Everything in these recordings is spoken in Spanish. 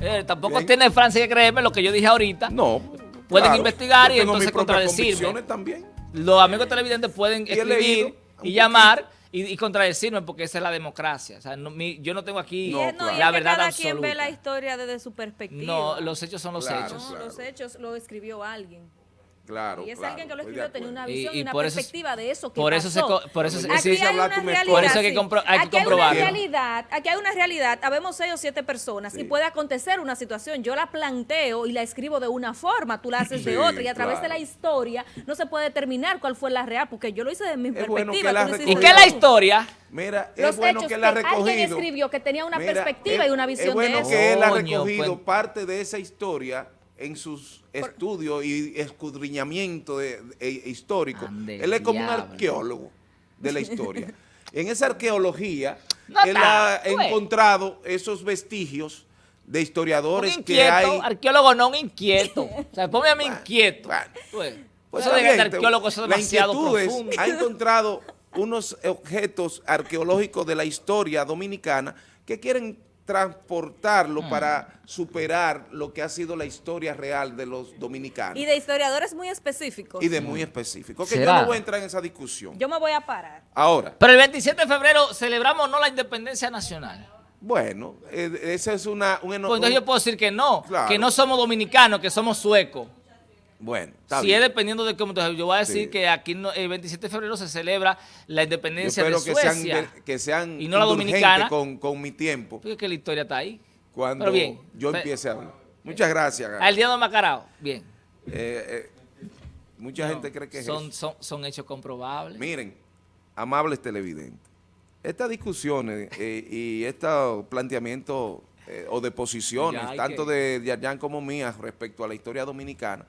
Eh, tampoco tiene Francia que creerme lo que yo dije ahorita. No. Pueden investigar y entonces contradecirme. también. Los amigos televidentes pueden escribir y llamar y, contradecirme porque esa es la democracia. O sea, yo no tengo aquí la verdad cada quien ve la historia desde su perspectiva. No, los hechos son los hechos. No, los hechos lo escribió alguien. Claro, y es claro, alguien que lo escribió tenía una visión y, una por perspectiva de eso que por eso. Se, por eso aquí se, hay una realidad, por eso hay que, compro, hay aquí que comprobarlo. Hay una realidad, aquí hay una realidad, habemos seis o siete personas y puede acontecer una situación, yo la planteo y la escribo de una forma, tú la haces de otra y a través de la historia no se puede determinar cuál fue la real, porque yo lo hice de mi perspectiva. ¿Y qué es la historia? Mira, es bueno que él ha recogido. Alguien escribió que tenía una perspectiva y una visión de eso. Es bueno que él ha recogido pues. parte de esa historia en sus estudios y escudriñamiento de, histórico. Él es como un arqueólogo de la historia. en esa arqueología, él ha encontrado esos vestigios de historiadores que hay... arqueólogo no un inquieto. o sea, ponme a mí inquieto. pues, eso de arqueólogo es demasiado profundo. ha encontrado unos objetos arqueológicos de la historia dominicana que quieren transportarlo mm. para superar lo que ha sido la historia real de los dominicanos. Y de historiadores muy específicos. Y de muy específicos. Que yo no voy a entrar en esa discusión. Yo me voy a parar. Ahora. Pero el 27 de febrero celebramos no la independencia nacional. Bueno, eh, esa es una... Un, pues entonces yo puedo decir que no, que no somos dominicanos, que somos suecos. Bueno, Si es dependiendo de cómo... Yo voy a decir que aquí el 27 de febrero se celebra la independencia de Suecia. Que sean, que sean y no la dominicana. Con, con mi tiempo. Porque que la historia está ahí. Cuando yo empiece a hablar. Muchas gracias. Al día de Macarao. Bien. Eh, eh, mucha gente cree que son, Son, son hechos comprobables. Miren, amables televidentes, estas discusiones eh, y estos planteamientos o de posiciones, tanto de Yarjan como mías respecto a la historia dominicana,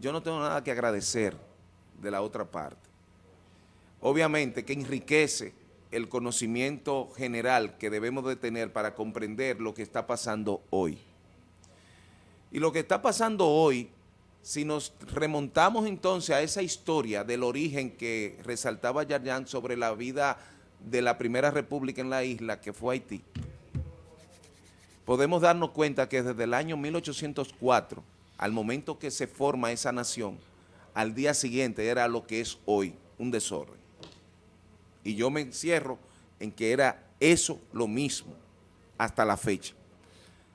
yo no tengo nada que agradecer de la otra parte. Obviamente que enriquece el conocimiento general que debemos de tener para comprender lo que está pasando hoy. Y lo que está pasando hoy, si nos remontamos entonces a esa historia del origen que resaltaba Yarjan sobre la vida de la primera república en la isla, que fue Haití, podemos darnos cuenta que desde el año 1804 al momento que se forma esa nación, al día siguiente era lo que es hoy, un desorden. Y yo me encierro en que era eso lo mismo hasta la fecha.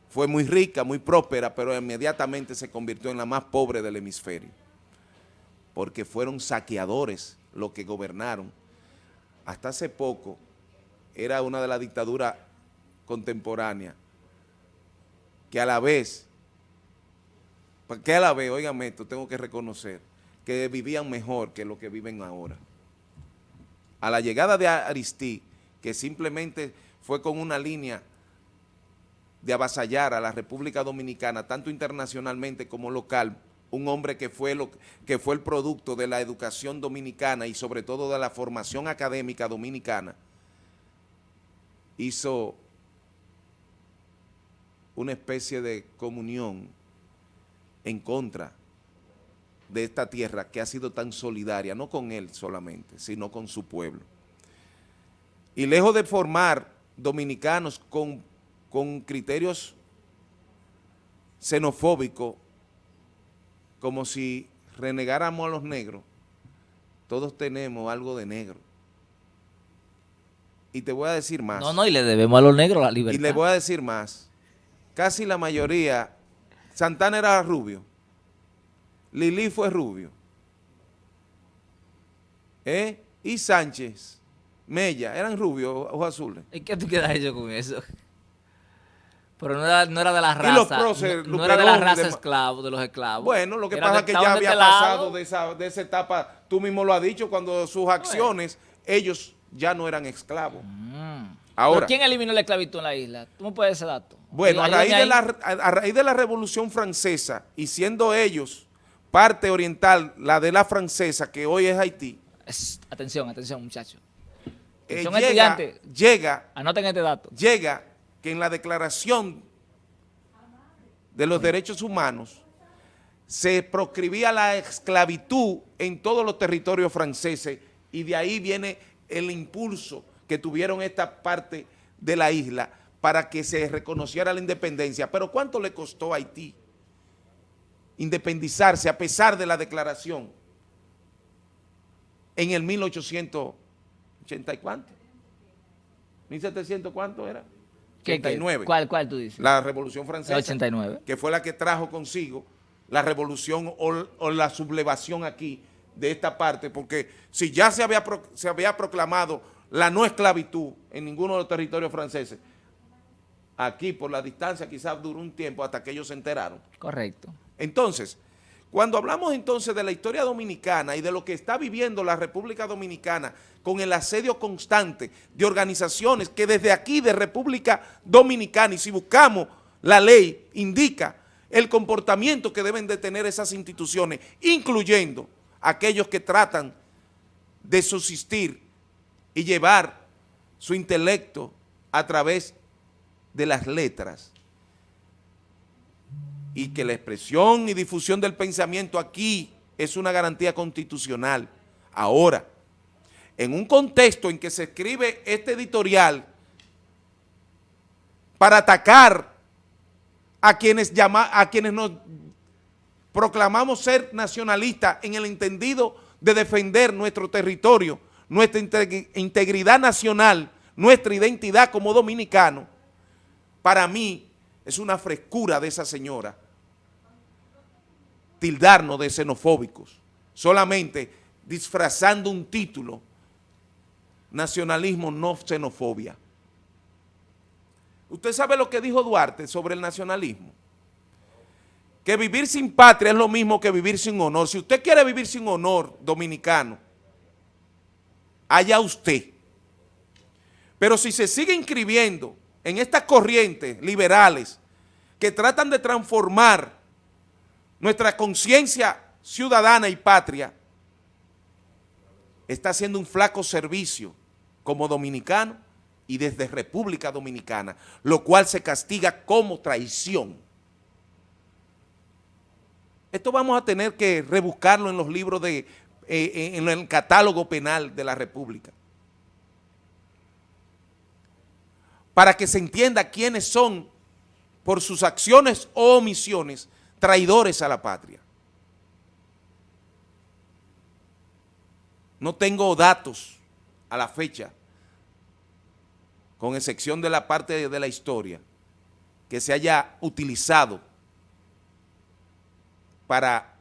Fue muy rica, muy próspera, pero inmediatamente se convirtió en la más pobre del hemisferio, porque fueron saqueadores los que gobernaron. Hasta hace poco era una de las dictaduras contemporáneas que a la vez que a la vez, oigan esto, tengo que reconocer que vivían mejor que lo que viven ahora. A la llegada de Aristí, que simplemente fue con una línea de avasallar a la República Dominicana, tanto internacionalmente como local, un hombre que fue, lo, que fue el producto de la educación dominicana y sobre todo de la formación académica dominicana, hizo una especie de comunión en contra de esta tierra que ha sido tan solidaria, no con él solamente, sino con su pueblo. Y lejos de formar dominicanos con, con criterios xenofóbicos, como si renegáramos a los negros, todos tenemos algo de negro. Y te voy a decir más. No, no, y le debemos a los negros la libertad. Y le voy a decir más. Casi la mayoría Santana era rubio. Lili fue rubio. ¿Eh? Y Sánchez, Mella, eran rubios, ojos azules. ¿Y qué tú quedas hecho con eso? Pero no era, no era de la raza. no, era de la raza esclavo, de los esclavos. Bueno, lo que pasa es que ya había pasado de esa, de esa, etapa. Tú mismo lo has dicho, cuando sus acciones, ellos ya no eran esclavos. Mm. Ahora, quién eliminó la esclavitud en la isla? ¿Tú me puedes ese dato? Bueno, a raíz, de la, a raíz de la Revolución Francesa, y siendo ellos parte oriental, la de la francesa, que hoy es Haití. atención, atención, muchachos. Eh, llega, llega, anoten este dato. Llega que en la Declaración de los Derechos Humanos se proscribía la esclavitud en todos los territorios franceses y de ahí viene el impulso que tuvieron esta parte de la isla para que se reconociera la independencia. Pero ¿cuánto le costó a Haití independizarse a pesar de la declaración en el 1880 y cuánto? ¿1700 cuánto era? 89. ¿Cuál, ¿Cuál tú dices? La Revolución Francesa. 89. Que fue la que trajo consigo la revolución o, la sublevación aquí de esta parte, porque si ya se había, se había proclamado la no esclavitud en ninguno de los territorios franceses, aquí por la distancia quizás duró un tiempo hasta que ellos se enteraron. Correcto. Entonces, cuando hablamos entonces de la historia dominicana y de lo que está viviendo la República Dominicana con el asedio constante de organizaciones que desde aquí de República Dominicana y si buscamos la ley indica el comportamiento que deben de tener esas instituciones, incluyendo aquellos que tratan de subsistir y llevar su intelecto a través de las letras y que la expresión y difusión del pensamiento aquí es una garantía constitucional. Ahora, en un contexto en que se escribe este editorial para atacar a quienes, llama, a quienes nos proclamamos ser nacionalistas en el entendido de defender nuestro territorio, nuestra integridad nacional, nuestra identidad como dominicano, para mí es una frescura de esa señora tildarnos de xenofóbicos, solamente disfrazando un título, nacionalismo no xenofobia. ¿Usted sabe lo que dijo Duarte sobre el nacionalismo? Que vivir sin patria es lo mismo que vivir sin honor. Si usted quiere vivir sin honor dominicano, allá usted. Pero si se sigue inscribiendo en estas corrientes liberales que tratan de transformar nuestra conciencia ciudadana y patria, está haciendo un flaco servicio como dominicano y desde República Dominicana, lo cual se castiga como traición. Esto vamos a tener que rebuscarlo en los libros de, eh, eh, en el catálogo penal de la República. Para que se entienda quiénes son, por sus acciones o omisiones, traidores a la patria. No tengo datos a la fecha con excepción de la parte de la historia, que se haya utilizado para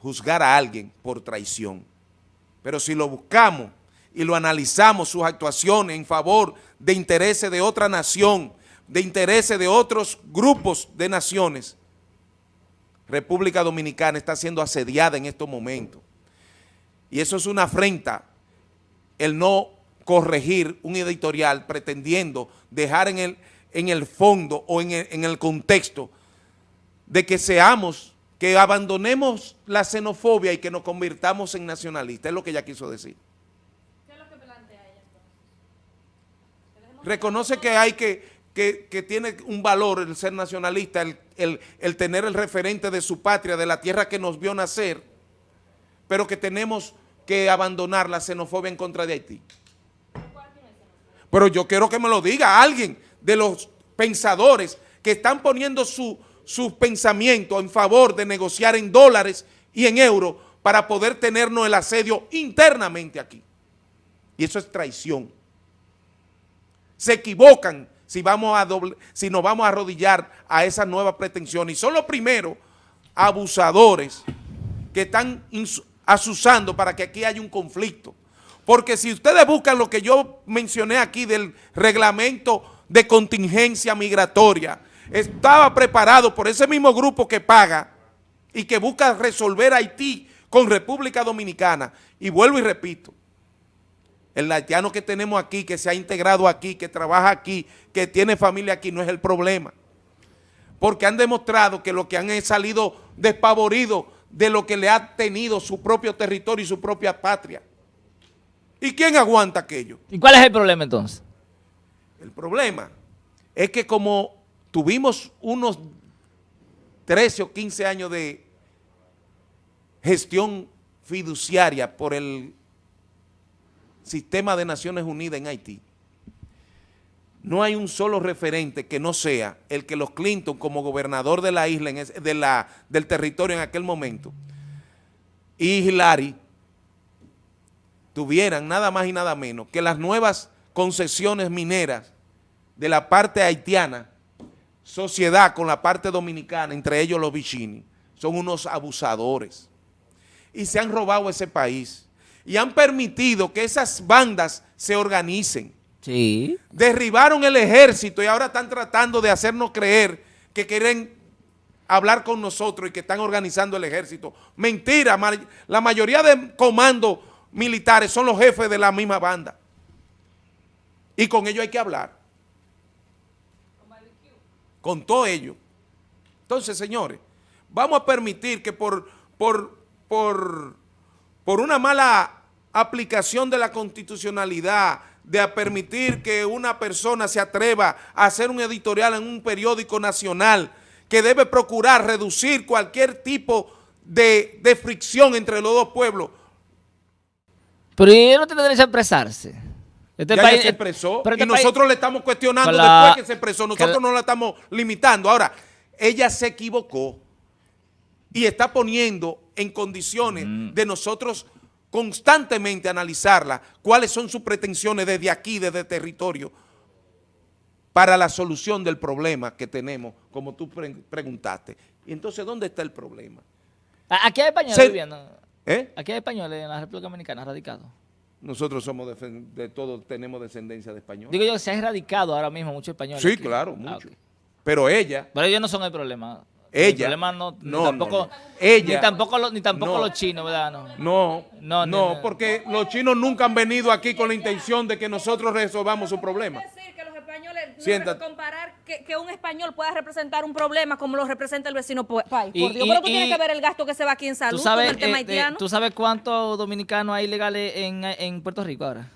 juzgar a alguien por traición. Pero si lo buscamos y lo analizamos, sus actuaciones en favor de intereses de otra nación, de intereses de otros grupos de naciones, República Dominicana está siendo asediada en estos momentos. Y eso es una afrenta, el no corregir un editorial pretendiendo dejar en el, en el fondo o en el, en el contexto de que seamos, que abandonemos la xenofobia y que nos convirtamos en nacionalistas, es lo que ella quiso decir. ¿Qué es lo que plantea ella entonces? Reconoce que hay que, que, tiene un valor el ser nacionalista, el, el, tener el referente de su patria, de la tierra que nos vio nacer, pero que tenemos que abandonar la xenofobia en contra de Haití. Pero yo quiero que me lo diga alguien de los pensadores que están poniendo su, su pensamiento en favor de negociar en dólares y en euros para poder tenernos el asedio internamente aquí. Y eso es traición. Se equivocan si, vamos a doble, si nos vamos a arrodillar a esa nueva pretensión. Y son los primeros abusadores que están asusando para que aquí haya un conflicto. Porque si ustedes buscan lo que yo mencioné aquí del reglamento de contingencia migratoria, estaba preparado por ese mismo grupo que paga y que busca resolver Haití con República Dominicana. Y vuelvo y repito, el haitiano que tenemos aquí, que se ha integrado aquí, que trabaja aquí, que tiene familia aquí, no es el problema. Porque han demostrado que lo que han salido despavoridos de lo que le ha tenido su propio territorio y su propia patria. ¿Y quién aguanta aquello? ¿Y cuál es el problema entonces? El problema es que como tuvimos unos 13 o 15 años de gestión fiduciaria por el sistema de Naciones Unidas en Haití, no hay un solo referente que no sea el que los Clinton como gobernador de la isla, de la, del territorio en aquel momento, y Hillary tuvieran nada más y nada menos que las nuevas concesiones mineras de la parte haitiana, sociedad con la parte dominicana, entre ellos los Vicini, son unos abusadores. Y se han robado ese país. Y han permitido que esas bandas se organicen. Sí. Derribaron el ejército y ahora están tratando de hacernos creer que quieren hablar con nosotros y que están organizando el ejército. Mentira, la mayoría de comandos militares son los jefes de la misma banda. Y con ellos hay que hablar. Con todo ello. Entonces, señores, vamos a permitir que por, por, por, por una mala aplicación de la constitucionalidad, de permitir que una persona se atreva a hacer un editorial en un periódico nacional que debe procurar reducir cualquier tipo de, de fricción entre los dos pueblos, pero ella no tiene derecho a expresarse. Este ya se expresó y este nosotros le estamos cuestionando después que se expresó. Nosotros no la estamos limitando. Ahora, ella se equivocó y está poniendo en condiciones mm. de nosotros constantemente analizarla, cuáles son sus pretensiones desde aquí, desde el territorio, para la solución del problema que tenemos, como tú preguntaste. Y entonces, ¿dónde está el problema? Aquí hay españoles viviendo. ¿Eh? Aquí hay españoles en la República Dominicana radicados. Nosotros somos de, todos, tenemos descendencia de españoles. Digo yo, se ha erradicado ahora mismo muchos españoles. Sí, claro, ah, mucho. Pero ella... Pero ellos no son el problema. Ella. El problema no, no, tampoco, Ella. Ni tampoco, ni tampoco los chinos, ¿verdad? No, no, no, porque los chinos nunca han venido aquí con la intención de que nosotros resolvamos su problema españoles, comparar que, un español pueda representar un problema como lo representa el vecino país. Por Dios, pero tú tienes que ver el gasto que se va aquí en salud ¿tú sabes, con el tema eh, haitiano. ¿Tú sabes cuántos dominicanos hay legales en, en Puerto Rico ahora?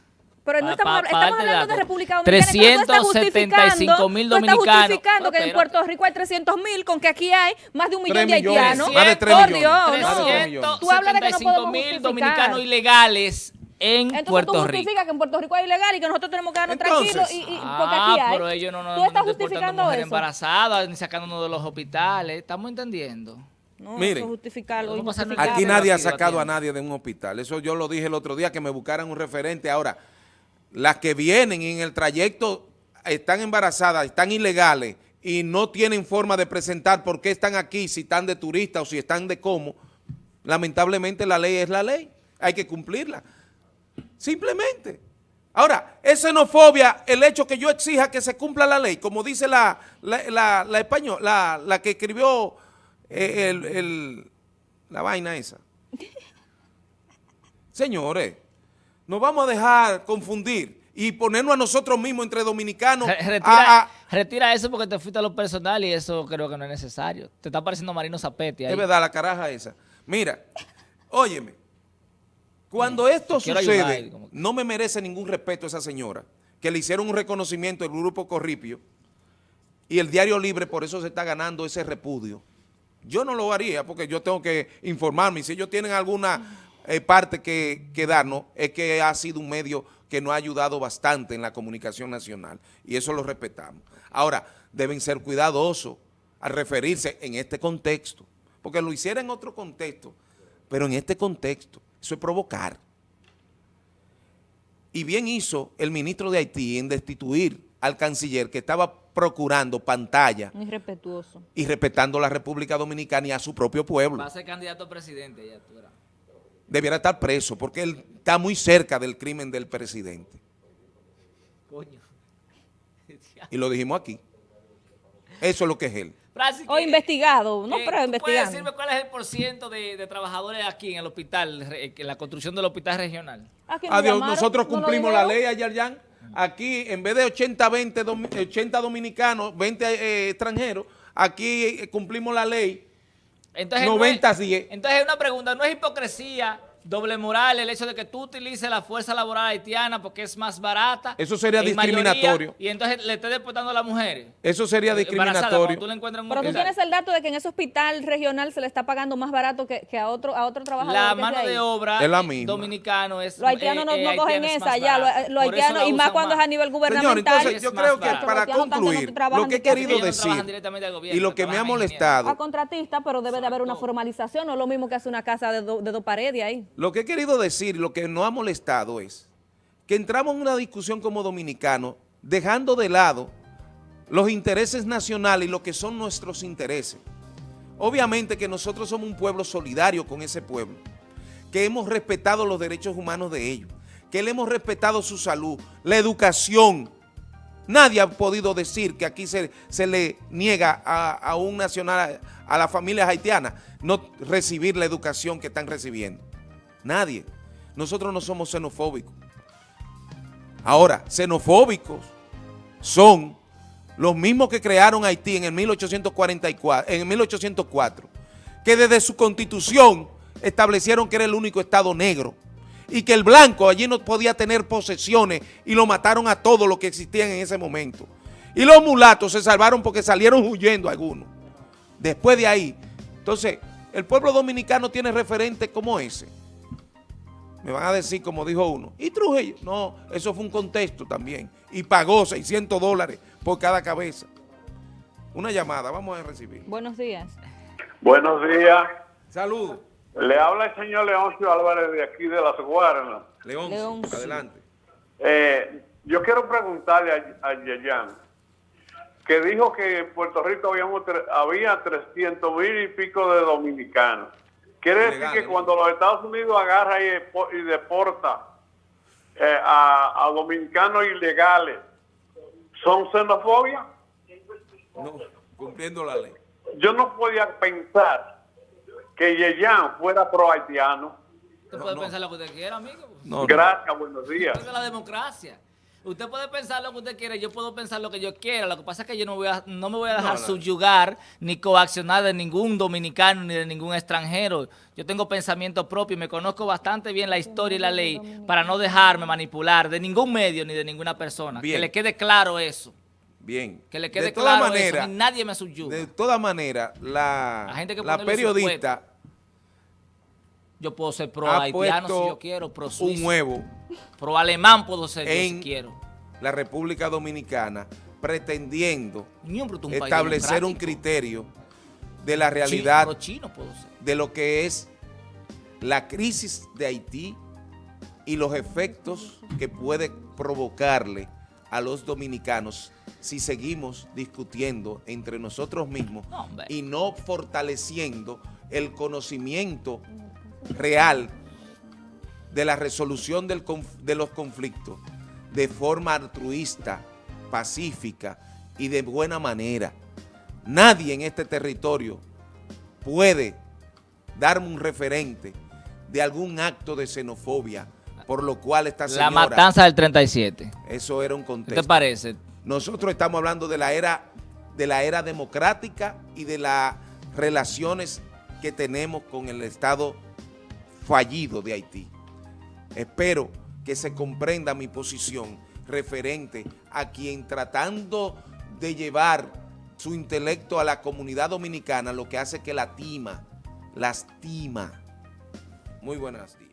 Pero no estamos, estamos hablando de República Dominicana. 375 mil dominicanos. Tú estás justificando que en Puerto Rico hay 300 mil, con que aquí hay más de un millón de haitianos. Más de 3 Por millones. Dios, Tú hablas de que no podemos mil dominicanos ilegales en Entonces, Puerto tú justificas que en Puerto Rico hay ilegal y que nosotros tenemos que darnos tranquilos y, y ah, porque aquí hay. pero ellos no nos ¿Tú estás justificando mujeres embarazadas ni sacándonos de los hospitales. ¿Estamos entendiendo? No, Miren, eso justificarlo, aquí nadie ha sacado a nadie de un hospital. Eso yo lo dije el otro día, que me buscaran un referente. Ahora, las que vienen en el trayecto están embarazadas, están ilegales y no tienen forma de presentar por qué están aquí, si están de turista o si están de cómo, lamentablemente la ley es la ley. Hay que cumplirla. Simplemente. Ahora, es xenofobia el hecho que yo exija que se cumpla la ley, como dice la, la, la, español, la, la, que escribió eh, el, la vaina esa. Señores, nos vamos a dejar confundir y ponernos a nosotros mismos entre dominicanos. Retira, retira eso porque te fuiste a lo personal y eso creo que no es necesario. Te está pareciendo Marino Zapetti ahí. Es verdad, la caraja esa. Mira, óyeme, cuando esto sucede, no me merece ningún respeto esa señora, que le hicieron un reconocimiento del grupo Corripio y el Diario Libre por eso se está ganando ese repudio. Yo no lo haría porque yo tengo que informarme. Si ellos tienen alguna eh, parte que, que darnos, es que ha sido un medio que nos ha ayudado bastante en la comunicación nacional y eso lo respetamos. Ahora, deben ser cuidadosos al referirse en este contexto, porque lo hiciera en otro contexto, pero en este contexto eso es provocar. Y bien hizo el ministro de Haití en destituir al canciller que estaba procurando pantalla. Irrespetuoso. Y respetando la República Dominicana y a su propio pueblo. Va a ser candidato a presidente ya, tú Debiera estar preso porque él está muy cerca del crimen del presidente. Coño. Y lo dijimos aquí. Eso es lo que es él o investigado, no, pero investigado. ¿Puedes decirme cuál es el porciento de, de, trabajadores aquí en el hospital, en la construcción del hospital regional? Adiós, nosotros cumplimos la ley, Ayaryan. Aquí, en vez de 80, 20, 80 dominicanos, 20 eh, extranjeros, aquí eh, cumplimos la ley entonces, 90 10. Entonces, una pregunta, ¿no es hipocresía doble moral el hecho de que tú utilices la fuerza laboral haitiana porque es más barata. Eso sería discriminatorio. y entonces le estés deportando a las mujeres. Eso sería discriminatorio. Tú Pero tú tienes el dato de que en ese hospital regional se le está pagando más barato que, a otro a otro trabajador. La mano de obra es la dominicano es Los haitianos no, eh, cogen esa ya, los haitianos, y más cuando es a nivel gubernamental. Señor, entonces yo creo que para concluir, lo que he querido decir y lo que me ha molestado. A contratista, pero debe de haber una formalización, no es lo mismo que hace una casa de, de dos paredes ahí. Lo que he querido decir, lo que nos ha molestado es que entramos en una discusión como dominicanos, dejando de lado los intereses nacionales y lo que son nuestros intereses. Obviamente que nosotros somos un pueblo solidario con ese pueblo, que hemos respetado los derechos humanos de ellos, que le hemos respetado su salud, la educación. Nadie ha podido decir que aquí se, se le niega a, a un nacional, a las familias haitianas, no recibir la educación que están recibiendo. Nadie. Nosotros no somos xenofóbicos. Ahora, xenofóbicos son los mismos que crearon Haití en el 1844, en 1804, que desde su constitución establecieron que era el único estado negro y que el blanco allí no podía tener posesiones y lo mataron a todos los que existían en ese momento. Y los mulatos se salvaron porque salieron huyendo algunos. Después de ahí, entonces, el pueblo dominicano tiene referentes como ese. Me van a decir, como dijo uno, ¿y Trujillo? No, eso fue un contexto también. Y pagó 600 dólares por cada cabeza. Una llamada, vamos a recibir. Buenos días. Buenos días. Saludos. Le habla el señor Leoncio Álvarez de aquí de Las Guaranas. Leoncio, adelante. Eh, yo quiero preguntarle a, a Yeyan, que dijo que en Puerto Rico habíamos, había 300 mil y pico de dominicanos. Quiere decir que cuando los Estados Unidos agarra y, deporta eh, a, dominicanos ilegales, ¿son xenofobia? No, cumpliendo la ley. Yo no podía pensar que Yeyan fuera pro-haitiano. Usted puede pensar lo que usted quiera, amigo. Gracias, buenos días. Es la democracia. Usted puede pensar lo que usted quiera, yo puedo pensar lo que yo quiera. Lo que pasa es que yo no, voy a, no me voy a dejar subyugar ni coaccionar de ningún dominicano ni de ningún extranjero. Yo tengo pensamiento propio y me conozco bastante bien la historia y la ley para no dejarme manipular de ningún medio ni de ninguna persona. Que le quede claro eso. Bien. Que le quede claro eso. nadie me subyuga. De todas maneras, la, la, periodista... Yo puedo ser pro haitiano si yo quiero, pro suizo. Un huevo. Pro alemán puedo ser si quiero. La República Dominicana pretendiendo establecer un criterio de la realidad de lo que es la crisis de Haití y los efectos que puede provocarle a los dominicanos si seguimos discutiendo entre nosotros mismos y no fortaleciendo el conocimiento real de la resolución de los conflictos de forma altruista, pacífica y de buena manera. Nadie en este territorio puede darme un referente de algún acto de xenofobia por lo cual esta señora... La matanza del 37. Eso era un contexto. ¿Qué te parece? Nosotros estamos hablando de la era, de la era democrática y de las relaciones que tenemos con el Estado fallido de Haití. Espero que se comprenda mi posición referente a quien tratando de llevar su intelecto a la comunidad dominicana, lo que hace que la tima, lastima. Muy buenos días.